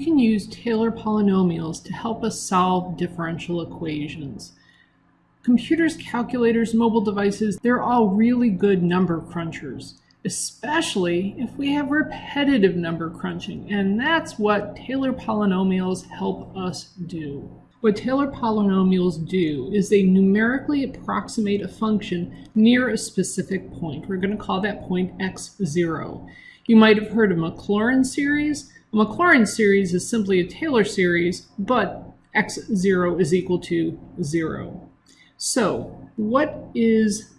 we can use Taylor polynomials to help us solve differential equations. Computers, calculators, mobile devices, they're all really good number crunchers, especially if we have repetitive number crunching, and that's what Taylor polynomials help us do. What Taylor polynomials do is they numerically approximate a function near a specific point. We're going to call that point x0. You might have heard of Maclaurin series. A Maclaurin series is simply a Taylor series, but x0 is equal to 0. So what is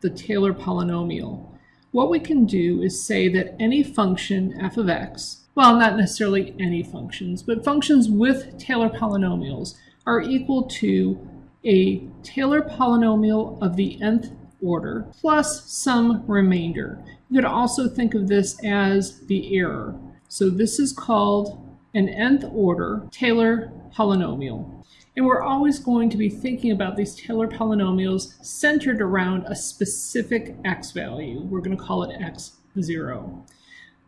the Taylor polynomial? What we can do is say that any function f of x well, not necessarily any functions, but functions with Taylor polynomials are equal to a Taylor polynomial of the nth order plus some remainder. You could also think of this as the error. So this is called an nth order Taylor polynomial. And we're always going to be thinking about these Taylor polynomials centered around a specific x value. We're going to call it x0.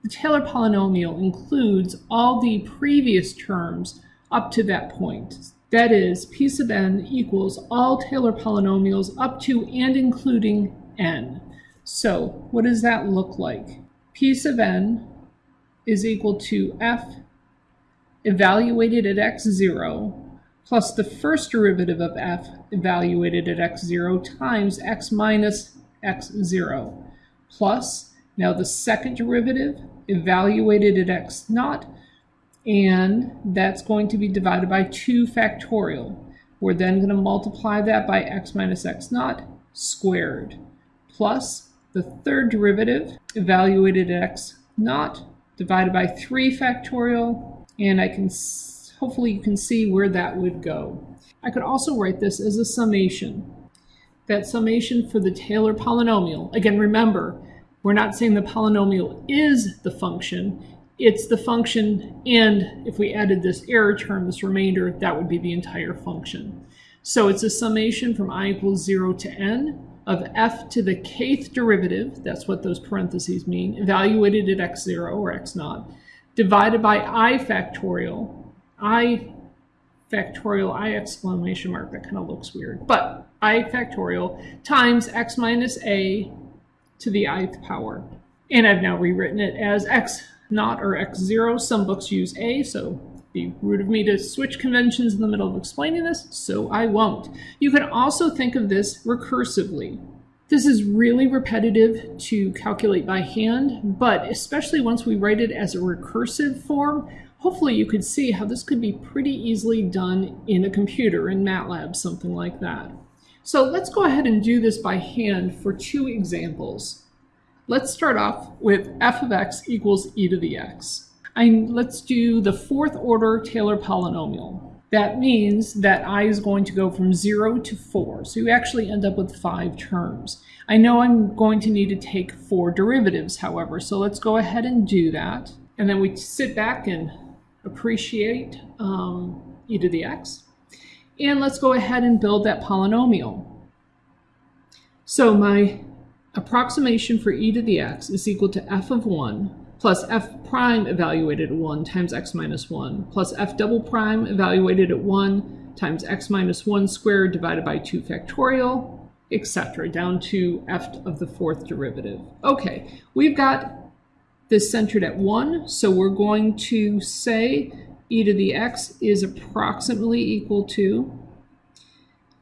The Taylor polynomial includes all the previous terms up to that point. That is, p sub n equals all Taylor polynomials up to and including n. So what does that look like? p sub n is equal to f evaluated at x0 plus the first derivative of f evaluated at x0 times x minus x0 plus now the second derivative evaluated at x naught, and that's going to be divided by 2 factorial. We're then going to multiply that by x minus x naught squared, plus the third derivative evaluated at x naught divided by 3 factorial, and I can hopefully you can see where that would go. I could also write this as a summation. That summation for the Taylor polynomial, again remember, we're not saying the polynomial is the function, it's the function, and if we added this error term, this remainder, that would be the entire function. So it's a summation from i equals 0 to n of f to the kth derivative, that's what those parentheses mean, evaluated at x0 or x0, divided by i factorial, i factorial, i exclamation mark, that kind of looks weird, but i factorial times x minus a to the ith power. And I've now rewritten it as x naught or x0. Some books use a, so be rude of me to switch conventions in the middle of explaining this, so I won't. You can also think of this recursively. This is really repetitive to calculate by hand, but especially once we write it as a recursive form, hopefully you could see how this could be pretty easily done in a computer, in MATLAB, something like that. So let's go ahead and do this by hand for two examples. Let's start off with f of x equals e to the x. And let's do the fourth order Taylor polynomial. That means that i is going to go from 0 to 4. So you actually end up with five terms. I know I'm going to need to take four derivatives, however, so let's go ahead and do that. And then we sit back and appreciate um, e to the x. And let's go ahead and build that polynomial. So my approximation for e to the x is equal to f of 1 plus f prime evaluated at 1 times x minus 1 plus f double prime evaluated at 1 times x minus 1 squared divided by 2 factorial, etc., down to f of the fourth derivative. Okay, we've got this centered at 1, so we're going to say e to the x is approximately equal to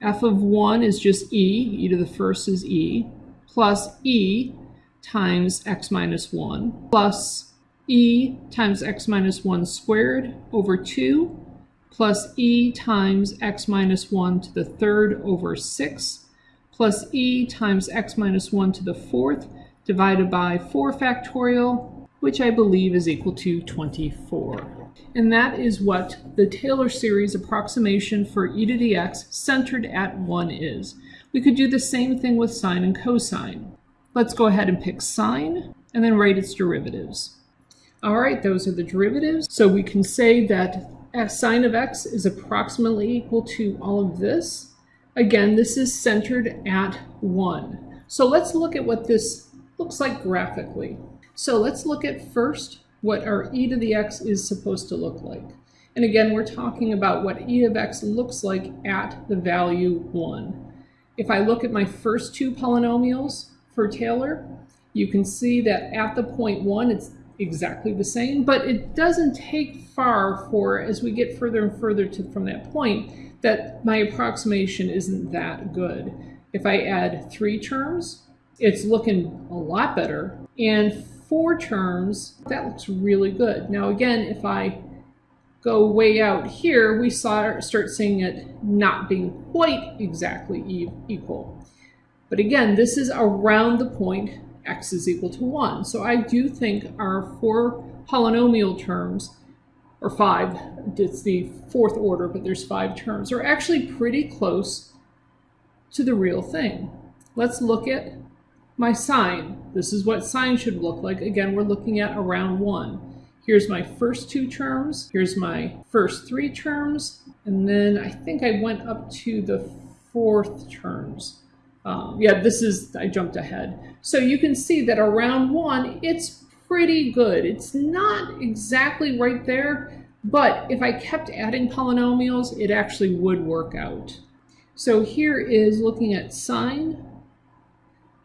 f of 1 is just e, e to the first is e, plus e times x minus 1, plus e times x minus 1 squared over 2, plus e times x minus 1 to the third over 6, plus e times x minus 1 to the fourth, divided by 4 factorial, which I believe is equal to 24 and that is what the Taylor series approximation for e to the x centered at 1 is. We could do the same thing with sine and cosine. Let's go ahead and pick sine and then write its derivatives. All right, those are the derivatives. So we can say that sine of x is approximately equal to all of this. Again, this is centered at 1. So let's look at what this looks like graphically. So let's look at first what our e to the x is supposed to look like. And again, we're talking about what e of x looks like at the value 1. If I look at my first two polynomials for Taylor, you can see that at the point 1, it's exactly the same, but it doesn't take far for, as we get further and further to, from that point, that my approximation isn't that good. If I add three terms, it's looking a lot better. And four terms, that looks really good. Now again, if I go way out here, we start seeing it not being quite exactly equal. But again, this is around the point x is equal to 1. So I do think our four polynomial terms, or five, it's the fourth order, but there's five terms, are actually pretty close to the real thing. Let's look at my sine. This is what sine should look like. Again, we're looking at around 1. Here's my first two terms. Here's my first three terms. And then I think I went up to the fourth terms. Um, yeah, this is, I jumped ahead. So you can see that around 1, it's pretty good. It's not exactly right there, but if I kept adding polynomials, it actually would work out. So here is looking at sine,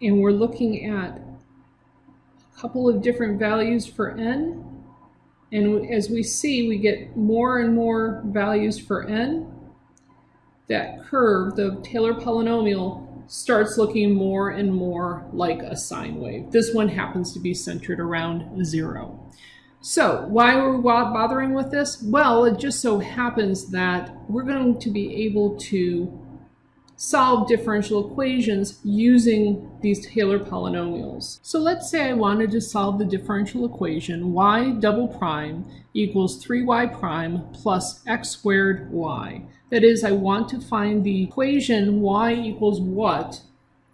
and we're looking at a couple of different values for n. And as we see, we get more and more values for n. That curve, the Taylor polynomial, starts looking more and more like a sine wave. This one happens to be centered around zero. So why are we bothering with this? Well, it just so happens that we're going to be able to solve differential equations using these Taylor polynomials. So let's say I wanted to solve the differential equation y double prime equals 3y prime plus x squared y. That is, I want to find the equation y equals what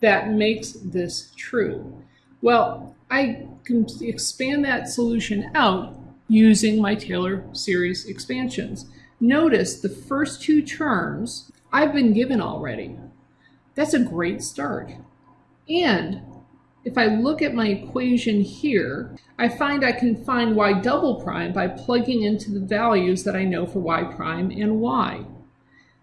that makes this true. Well, I can expand that solution out using my Taylor series expansions. Notice the first two terms I've been given already. That's a great start. And if I look at my equation here, I find I can find y double prime by plugging into the values that I know for y prime and y.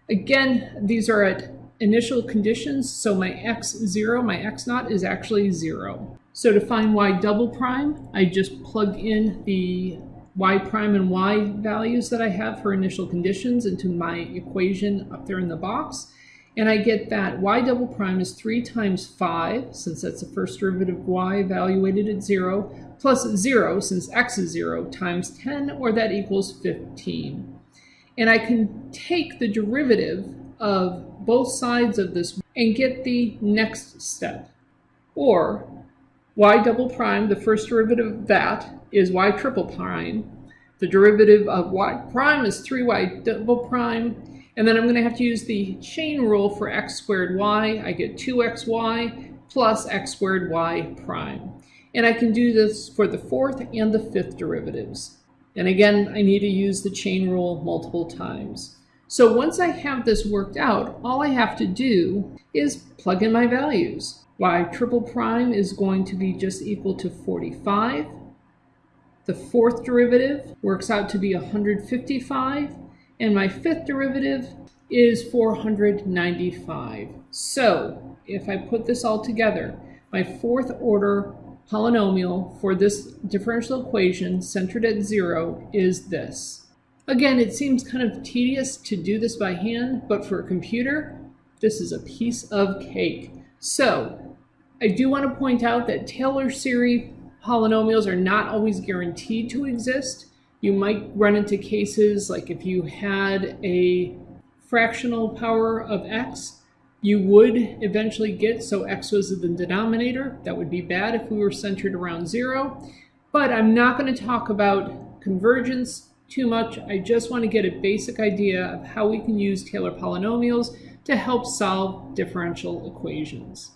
Again, these are at initial conditions, so my x0, my x naught is actually 0. So to find y double prime, I just plug in the y prime and y values that I have for initial conditions into my equation up there in the box. And I get that y double prime is 3 times 5, since that's the first derivative of y evaluated at 0, plus 0, since x is 0, times 10, or that equals 15. And I can take the derivative of both sides of this and get the next step. Or y double prime, the first derivative of that, is y triple prime. The derivative of y prime is 3y double prime. And then I'm going to have to use the chain rule for x squared y. I get 2xy plus x squared y prime. And I can do this for the fourth and the fifth derivatives. And again, I need to use the chain rule multiple times. So once I have this worked out, all I have to do is plug in my values y triple prime is going to be just equal to 45. The fourth derivative works out to be 155. And my fifth derivative is 495. So if I put this all together, my fourth order polynomial for this differential equation centered at zero is this. Again, it seems kind of tedious to do this by hand, but for a computer, this is a piece of cake. So I do want to point out that Taylor series polynomials are not always guaranteed to exist. You might run into cases like if you had a fractional power of x, you would eventually get, so x was the denominator. That would be bad if we were centered around zero. But I'm not going to talk about convergence too much. I just want to get a basic idea of how we can use Taylor polynomials to help solve differential equations.